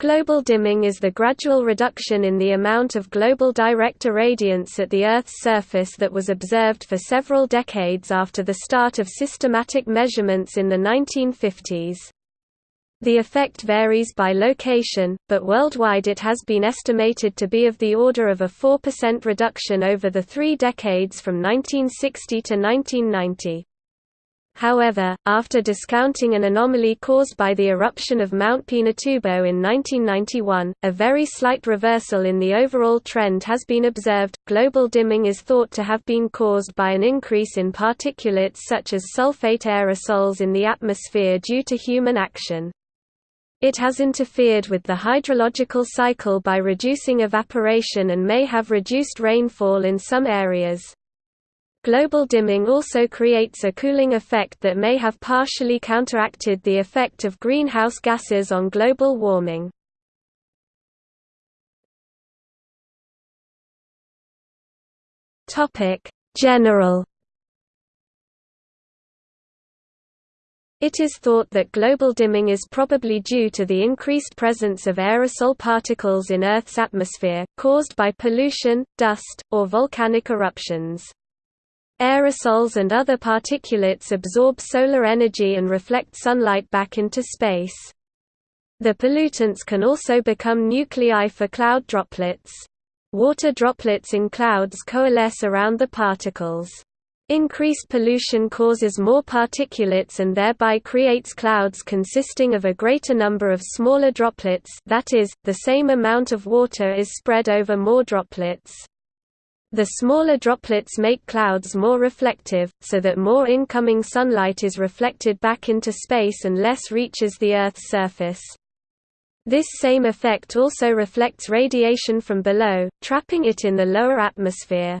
Global dimming is the gradual reduction in the amount of global direct irradiance at the Earth's surface that was observed for several decades after the start of systematic measurements in the 1950s. The effect varies by location, but worldwide it has been estimated to be of the order of a 4% reduction over the three decades from 1960 to 1990. However, after discounting an anomaly caused by the eruption of Mount Pinatubo in 1991, a very slight reversal in the overall trend has been observed. Global dimming is thought to have been caused by an increase in particulates such as sulfate aerosols in the atmosphere due to human action. It has interfered with the hydrological cycle by reducing evaporation and may have reduced rainfall in some areas. Global dimming also creates a cooling effect that may have partially counteracted the effect of greenhouse gases on global warming. General It is thought that global dimming is probably due to the increased presence of aerosol particles in Earth's atmosphere, caused by pollution, dust, or volcanic eruptions. Aerosols and other particulates absorb solar energy and reflect sunlight back into space. The pollutants can also become nuclei for cloud droplets. Water droplets in clouds coalesce around the particles. Increased pollution causes more particulates and thereby creates clouds consisting of a greater number of smaller droplets that is, the same amount of water is spread over more droplets. The smaller droplets make clouds more reflective, so that more incoming sunlight is reflected back into space and less reaches the Earth's surface. This same effect also reflects radiation from below, trapping it in the lower atmosphere.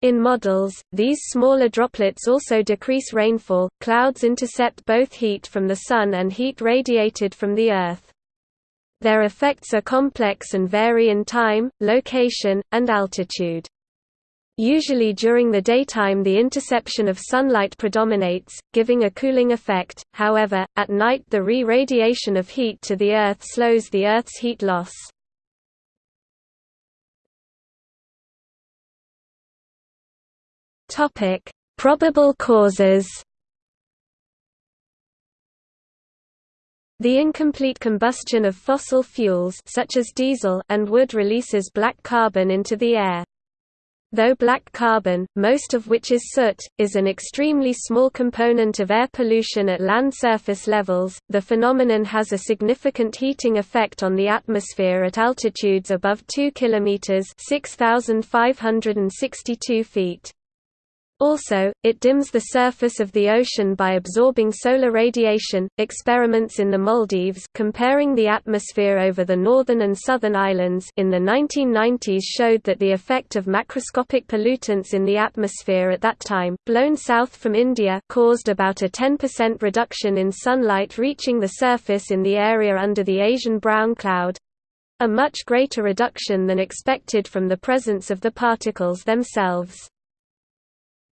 In models, these smaller droplets also decrease rainfall. Clouds intercept both heat from the Sun and heat radiated from the Earth. Their effects are complex and vary in time, location, and altitude. Usually during the daytime the interception of sunlight predominates, giving a cooling effect, however, at night the re-radiation of heat to the Earth slows the Earth's heat loss. Probable causes The incomplete combustion of fossil fuels such as diesel and wood releases black carbon into the air. Though black carbon, most of which is soot, is an extremely small component of air pollution at land surface levels, the phenomenon has a significant heating effect on the atmosphere at altitudes above 2 km 6,562 feet. Also, it dims the surface of the ocean by absorbing solar radiation. Experiments in the Maldives comparing the atmosphere over the northern and southern islands in the 1990s showed that the effect of macroscopic pollutants in the atmosphere at that time, blown south from India, caused about a 10% reduction in sunlight reaching the surface in the area under the Asian brown cloud a much greater reduction than expected from the presence of the particles themselves.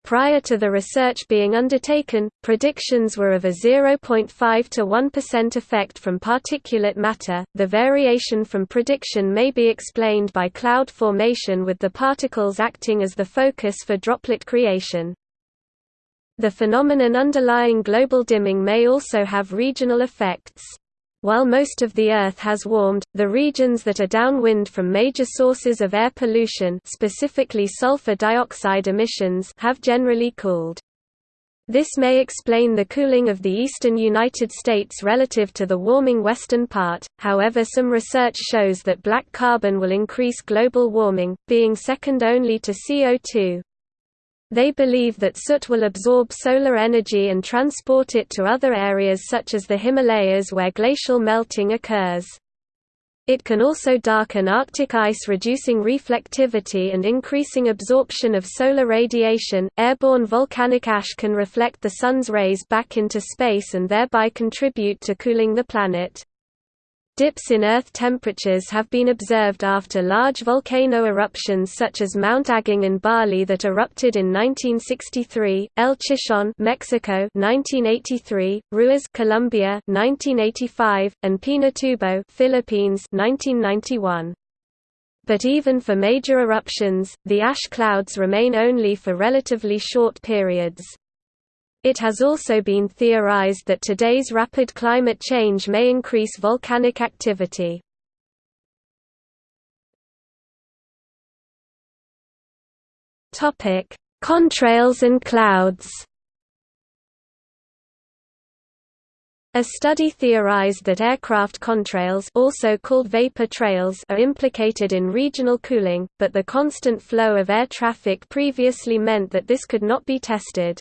Prior to the research being undertaken, predictions were of a 0.5 to 1% effect from particulate matter. The variation from prediction may be explained by cloud formation with the particles acting as the focus for droplet creation. The phenomenon underlying global dimming may also have regional effects. While most of the Earth has warmed, the regions that are downwind from major sources of air pollution specifically sulfur dioxide emissions have generally cooled. This may explain the cooling of the eastern United States relative to the warming western part, however some research shows that black carbon will increase global warming, being second only to CO2. They believe that soot will absorb solar energy and transport it to other areas such as the Himalayas where glacial melting occurs. It can also darken Arctic ice, reducing reflectivity and increasing absorption of solar radiation. Airborne volcanic ash can reflect the sun's rays back into space and thereby contribute to cooling the planet. Dips in Earth temperatures have been observed after large volcano eruptions such as Mount Agung in Bali that erupted in 1963, El Chichon, Mexico, 1983, Ruiz, Colombia, 1985, and Pinatubo, Philippines, 1991. But even for major eruptions, the ash clouds remain only for relatively short periods. It has also been theorized that today's rapid climate change may increase volcanic activity. Topic: Contrails and clouds A study theorized that aircraft contrails also called vapor trails are implicated in regional cooling, but the constant flow of air traffic previously meant that this could not be tested.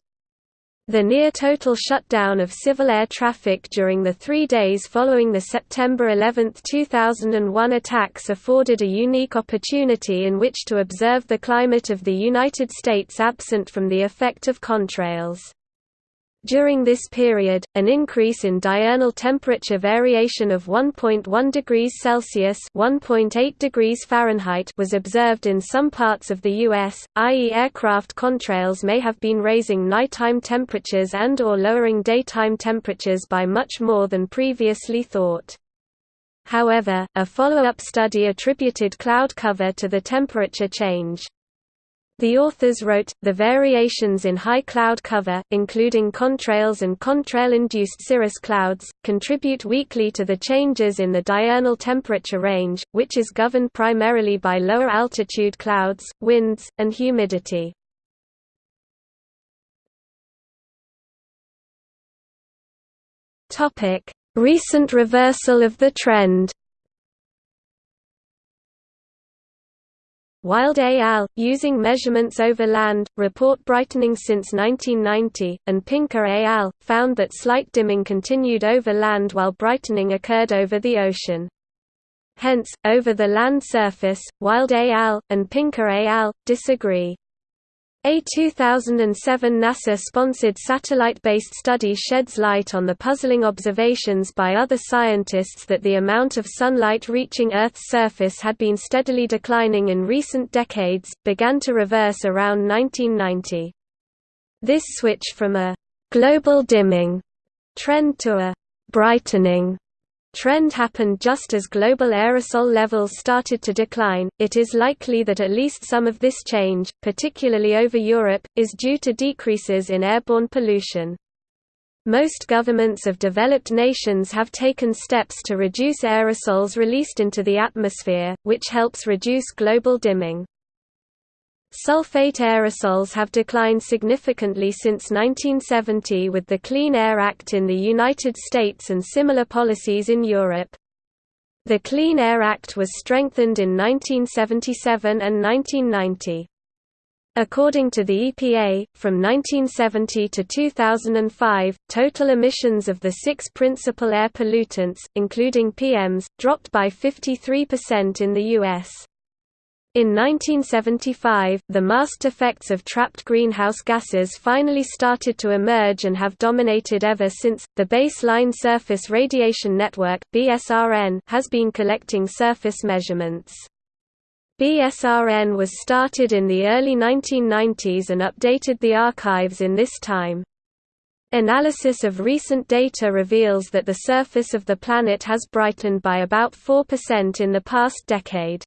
The near-total shutdown of civil air traffic during the three days following the September 11, 2001 attacks afforded a unique opportunity in which to observe the climate of the United States absent from the effect of contrails. During this period, an increase in diurnal temperature variation of 1.1 degrees Celsius (1.8 degrees Fahrenheit) was observed in some parts of the US, i.e. aircraft contrails may have been raising nighttime temperatures and or lowering daytime temperatures by much more than previously thought. However, a follow-up study attributed cloud cover to the temperature change. The authors wrote, the variations in high cloud cover, including contrails and contrail-induced cirrus clouds, contribute weakly to the changes in the diurnal temperature range, which is governed primarily by lower altitude clouds, winds, and humidity. Recent reversal of the trend Wild al., using measurements over land, report brightening since 1990, and Pinker al., found that slight dimming continued over land while brightening occurred over the ocean. Hence, over the land surface, Wild al., and Pinker al., disagree. A 2007 NASA-sponsored satellite-based study sheds light on the puzzling observations by other scientists that the amount of sunlight reaching Earth's surface had been steadily declining in recent decades, began to reverse around 1990. This switch from a «global dimming» trend to a «brightening» trend happened just as global aerosol levels started to decline. It is likely that at least some of this change, particularly over Europe, is due to decreases in airborne pollution. Most governments of developed nations have taken steps to reduce aerosols released into the atmosphere, which helps reduce global dimming. Sulfate aerosols have declined significantly since 1970 with the Clean Air Act in the United States and similar policies in Europe. The Clean Air Act was strengthened in 1977 and 1990. According to the EPA, from 1970 to 2005, total emissions of the six principal air pollutants, including PMs, dropped by 53% in the U.S. In 1975, the masked effects of trapped greenhouse gases finally started to emerge and have dominated ever since. The Baseline Surface Radiation Network (BSRN) has been collecting surface measurements. BSRN was started in the early 1990s and updated the archives in this time. Analysis of recent data reveals that the surface of the planet has brightened by about 4% in the past decade.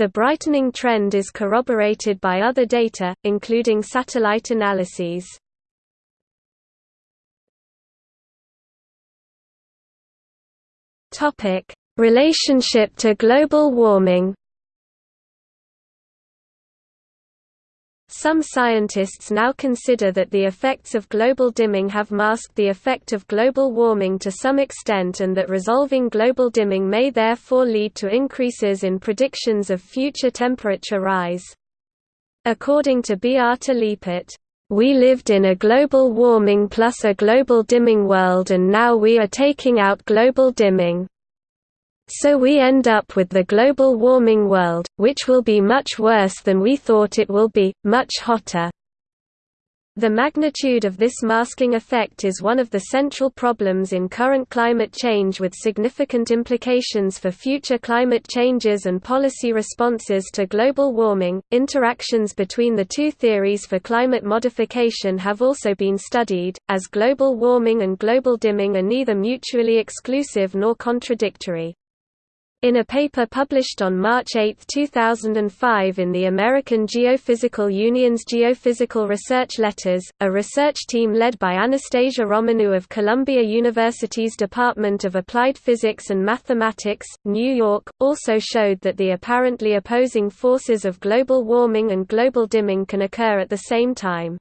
The brightening trend is corroborated by other data, including satellite analyses. Relationship to global warming Some scientists now consider that the effects of global dimming have masked the effect of global warming to some extent and that resolving global dimming may therefore lead to increases in predictions of future temperature rise. According to Beate Liepert, "...we lived in a global warming plus a global dimming world and now we are taking out global dimming." So we end up with the global warming world, which will be much worse than we thought it will be, much hotter. The magnitude of this masking effect is one of the central problems in current climate change with significant implications for future climate changes and policy responses to global warming. Interactions between the two theories for climate modification have also been studied, as global warming and global dimming are neither mutually exclusive nor contradictory. In a paper published on March 8, 2005 in the American Geophysical Union's Geophysical Research Letters, a research team led by Anastasia Romanou of Columbia University's Department of Applied Physics and Mathematics, New York, also showed that the apparently opposing forces of global warming and global dimming can occur at the same time.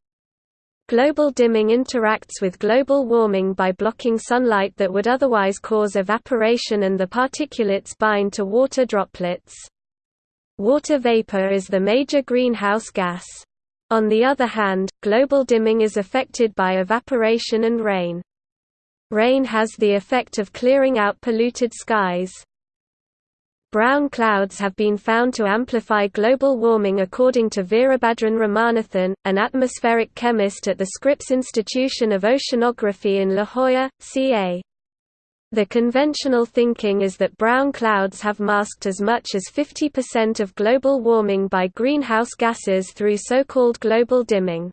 Global dimming interacts with global warming by blocking sunlight that would otherwise cause evaporation and the particulates bind to water droplets. Water vapor is the major greenhouse gas. On the other hand, global dimming is affected by evaporation and rain. Rain has the effect of clearing out polluted skies. Brown clouds have been found to amplify global warming according to Veerabhadran Ramanathan, an atmospheric chemist at the Scripps Institution of Oceanography in La Jolla, CA. The conventional thinking is that brown clouds have masked as much as 50% of global warming by greenhouse gases through so-called global dimming.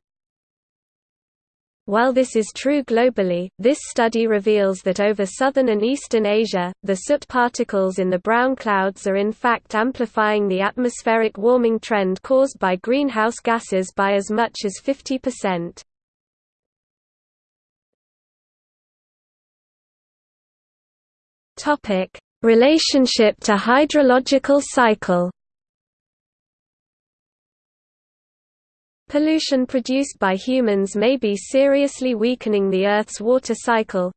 While this is true globally, this study reveals that over southern and eastern Asia, the soot particles in the brown clouds are in fact amplifying the atmospheric warming trend caused by greenhouse gases by as much as 50%. Relationship to hydrological cycle Pollution produced by humans may be seriously weakening the Earth's water cycle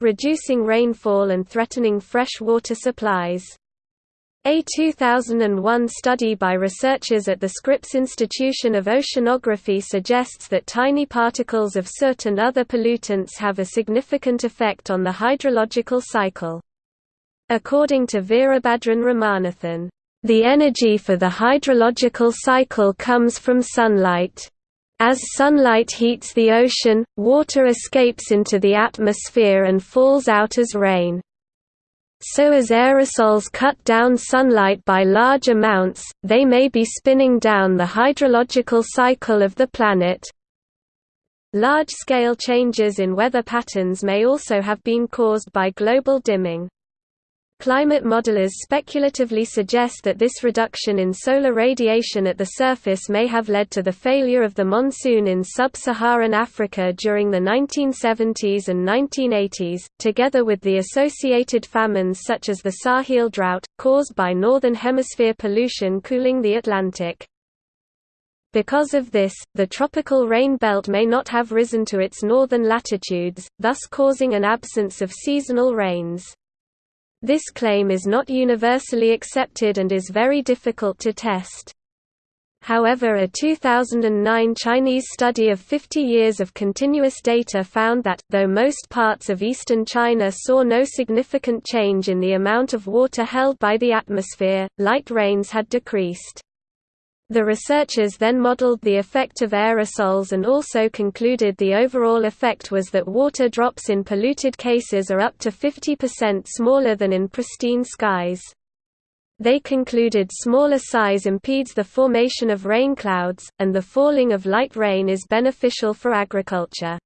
reducing rainfall and threatening fresh water supplies. A 2001 study by researchers at the Scripps Institution of Oceanography suggests that tiny particles of soot and other pollutants have a significant effect on the hydrological cycle. According to Veerabhadran Ramanathan, the energy for the hydrological cycle comes from sunlight. As sunlight heats the ocean, water escapes into the atmosphere and falls out as rain. So as aerosols cut down sunlight by large amounts, they may be spinning down the hydrological cycle of the planet. Large-scale changes in weather patterns may also have been caused by global dimming. Climate modelers speculatively suggest that this reduction in solar radiation at the surface may have led to the failure of the monsoon in sub-Saharan Africa during the 1970s and 1980s, together with the associated famines such as the Sahel drought, caused by Northern Hemisphere pollution cooling the Atlantic. Because of this, the tropical rain belt may not have risen to its northern latitudes, thus causing an absence of seasonal rains. This claim is not universally accepted and is very difficult to test. However a 2009 Chinese study of 50 years of continuous data found that, though most parts of eastern China saw no significant change in the amount of water held by the atmosphere, light rains had decreased. The researchers then modeled the effect of aerosols and also concluded the overall effect was that water drops in polluted cases are up to 50% smaller than in pristine skies. They concluded smaller size impedes the formation of rain clouds, and the falling of light rain is beneficial for agriculture.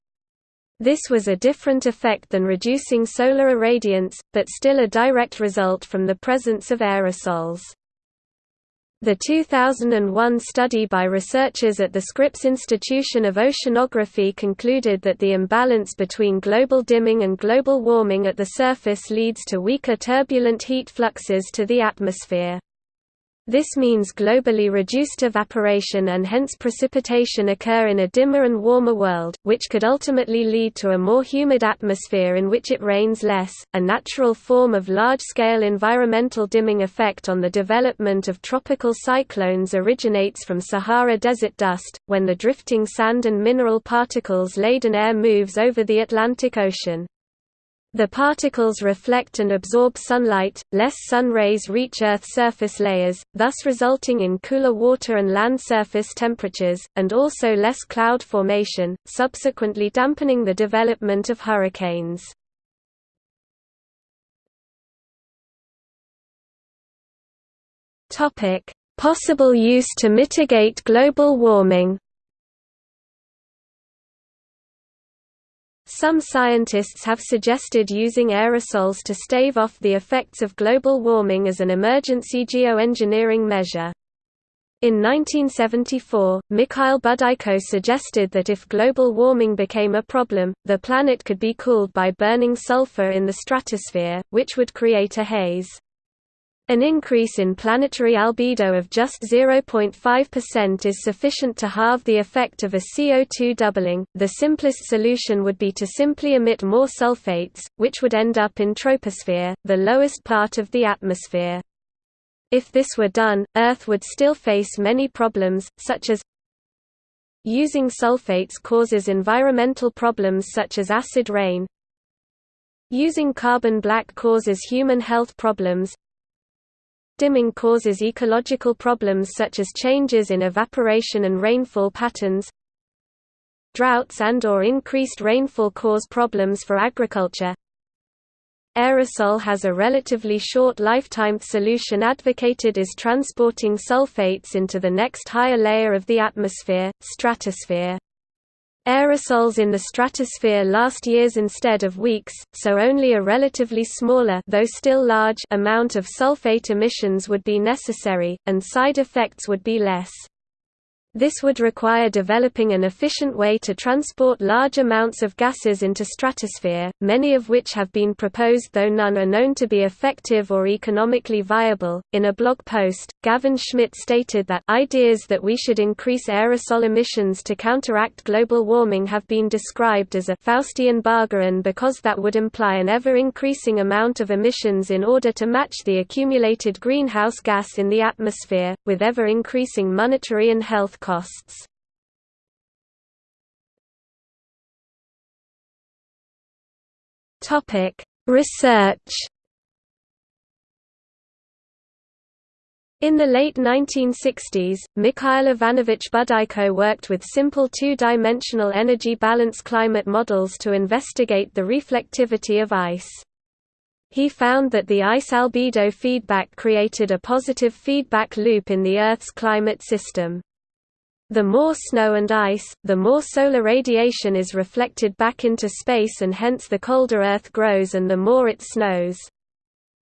This was a different effect than reducing solar irradiance, but still a direct result from the presence of aerosols. The 2001 study by researchers at the Scripps Institution of Oceanography concluded that the imbalance between global dimming and global warming at the surface leads to weaker turbulent heat fluxes to the atmosphere. This means globally reduced evaporation and hence precipitation occur in a dimmer and warmer world, which could ultimately lead to a more humid atmosphere in which it rains less. A natural form of large scale environmental dimming effect on the development of tropical cyclones originates from Sahara desert dust, when the drifting sand and mineral particles laden air moves over the Atlantic Ocean. The particles reflect and absorb sunlight, less sun rays reach Earth surface layers, thus resulting in cooler water and land surface temperatures, and also less cloud formation, subsequently dampening the development of hurricanes. Possible use to mitigate global warming Some scientists have suggested using aerosols to stave off the effects of global warming as an emergency geoengineering measure. In 1974, Mikhail Budyko suggested that if global warming became a problem, the planet could be cooled by burning sulfur in the stratosphere, which would create a haze. An increase in planetary albedo of just 0.5% is sufficient to halve the effect of a CO2 doubling. The simplest solution would be to simply emit more sulfates, which would end up in troposphere, the lowest part of the atmosphere. If this were done, Earth would still face many problems, such as Using sulfates causes environmental problems such as acid rain Using carbon black causes human health problems Dimming causes ecological problems such as changes in evaporation and rainfall patterns. Droughts and or increased rainfall cause problems for agriculture. Aerosol has a relatively short lifetime solution advocated is transporting sulfates into the next higher layer of the atmosphere, stratosphere. Aerosols in the stratosphere last years instead of weeks, so only a relatively smaller though still large amount of sulfate emissions would be necessary, and side effects would be less. This would require developing an efficient way to transport large amounts of gases into stratosphere, many of which have been proposed though none are known to be effective or economically viable. In a blog post, Gavin Schmidt stated that ideas that we should increase aerosol emissions to counteract global warming have been described as a Faustian bargain because that would imply an ever-increasing amount of emissions in order to match the accumulated greenhouse gas in the atmosphere, with ever-increasing monetary and health costs. Topic: Research. In the late 1960s, Mikhail Ivanovich Budyko worked with simple two-dimensional energy balance climate models to investigate the reflectivity of ice. He found that the ice albedo feedback created a positive feedback loop in the Earth's climate system. The more snow and ice, the more solar radiation is reflected back into space and hence the colder Earth grows and the more it snows.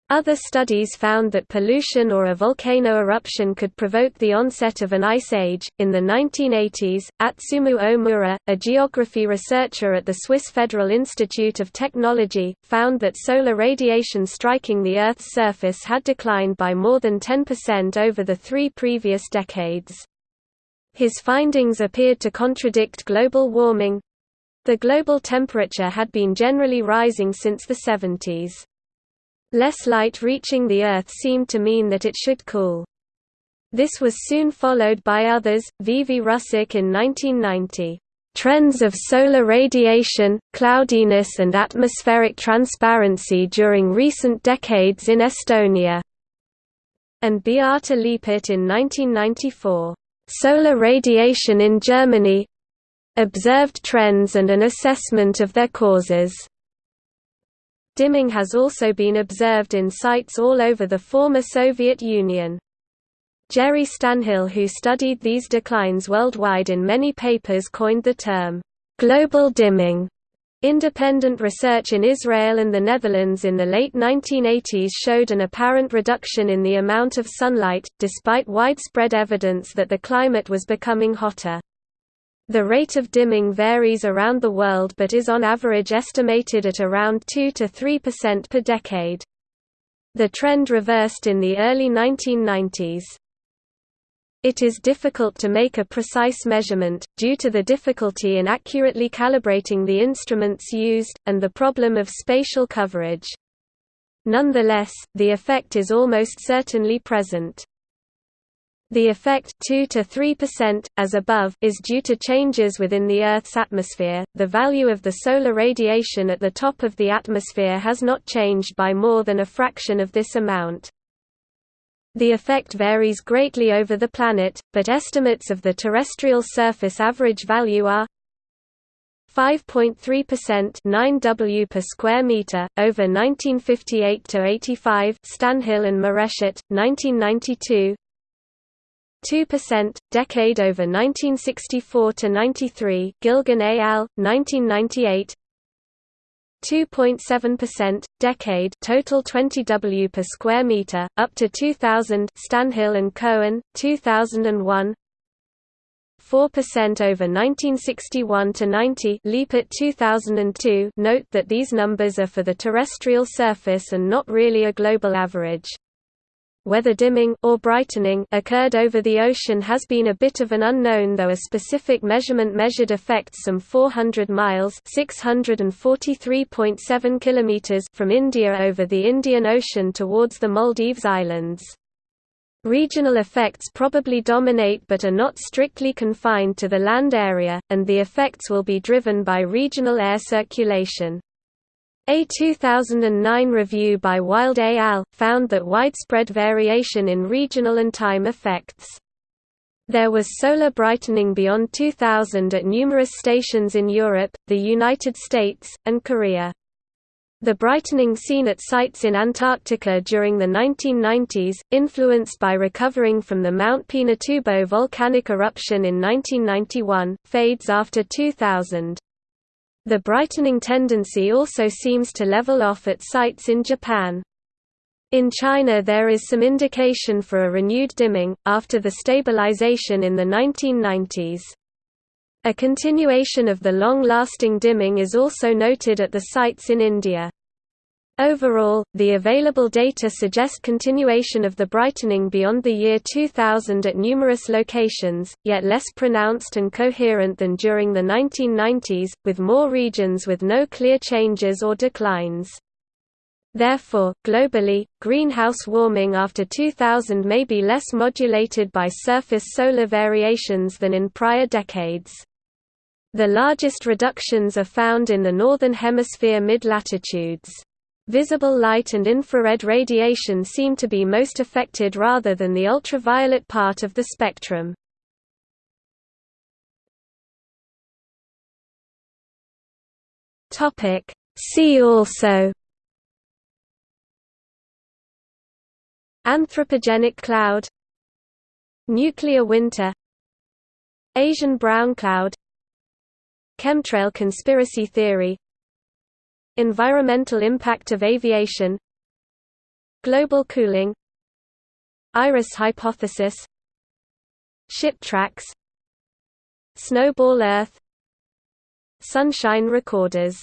Other studies found that pollution or a volcano eruption could provoke the onset of an ice age. In the 1980s, Atsumu Ohmura, a geography researcher at the Swiss Federal Institute of Technology, found that solar radiation striking the Earth's surface had declined by more than 10% over the three previous decades. His findings appeared to contradict global warming. The global temperature had been generally rising since the 70s. Less light reaching the Earth seemed to mean that it should cool. This was soon followed by others, V. V. Russak in 1990. Trends of solar radiation, cloudiness and atmospheric transparency during recent decades in Estonia, and Beate Liepert in 1994. Solar radiation in Germany observed trends and an assessment of their causes. Dimming has also been observed in sites all over the former Soviet Union. Gerry Stanhill who studied these declines worldwide in many papers coined the term, "...global dimming", Independent research in Israel and the Netherlands in the late 1980s showed an apparent reduction in the amount of sunlight, despite widespread evidence that the climate was becoming hotter. The rate of dimming varies around the world but is on average estimated at around 2–3% per decade. The trend reversed in the early 1990s. It is difficult to make a precise measurement, due to the difficulty in accurately calibrating the instruments used, and the problem of spatial coverage. Nonetheless, the effect is almost certainly present. The effect 2 to 3% as above is due to changes within the Earth's atmosphere. The value of the solar radiation at the top of the atmosphere has not changed by more than a fraction of this amount. The effect varies greatly over the planet, but estimates of the terrestrial surface average value are 5.3% 9 W per square meter over 1958 to 85 Stanhill and Moreshet 1992 2%, decade over 1964 to 93, Gilgen al. 1998. 2.7%, decade, total 20 W per square meter, up to 2000, Stanhill and Cohen, 2001. 4% over 1961 to 90, Liepert 2002. Note that these numbers are for the terrestrial surface and not really a global average. Whether dimming or brightening occurred over the ocean has been a bit of an unknown though a specific measurement measured effects some 400 miles (643.7 kilometers) from India over the Indian Ocean towards the Maldives Islands. Regional effects probably dominate but are not strictly confined to the land area, and the effects will be driven by regional air circulation. A 2009 review by Wild et al. found that widespread variation in regional and time effects. There was solar brightening beyond 2000 at numerous stations in Europe, the United States, and Korea. The brightening seen at sites in Antarctica during the 1990s, influenced by recovering from the Mount Pinatubo volcanic eruption in 1991, fades after 2000. The brightening tendency also seems to level off at sites in Japan. In China there is some indication for a renewed dimming, after the stabilization in the 1990s. A continuation of the long-lasting dimming is also noted at the sites in India. Overall, the available data suggest continuation of the brightening beyond the year 2000 at numerous locations, yet less pronounced and coherent than during the 1990s, with more regions with no clear changes or declines. Therefore, globally, greenhouse warming after 2000 may be less modulated by surface solar variations than in prior decades. The largest reductions are found in the Northern Hemisphere mid-latitudes. Visible light and infrared radiation seem to be most affected rather than the ultraviolet part of the spectrum. See also Anthropogenic cloud Nuclear winter Asian brown cloud Chemtrail conspiracy theory Environmental impact of aviation Global cooling Iris hypothesis Ship tracks Snowball Earth Sunshine recorders